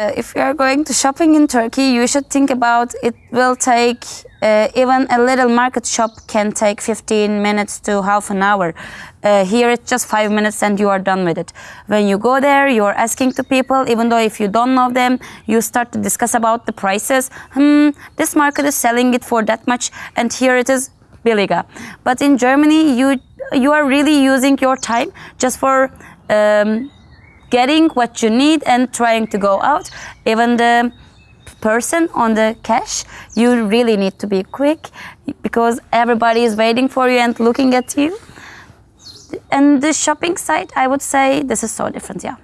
Uh, if you are going to shopping in Turkey, you should think about it will take uh, even a little market shop can take 15 minutes to half an hour. Uh, here it's just five minutes and you are done with it. When you go there, you are asking to people, even though if you don't know them, you start to discuss about the prices. Hmm, this market is selling it for that much and here it is billiger. But in Germany, you you are really using your time just for um, getting what you need and trying to go out. Even the person on the cash, you really need to be quick because everybody is waiting for you and looking at you. And the shopping site, I would say this is so different, yeah.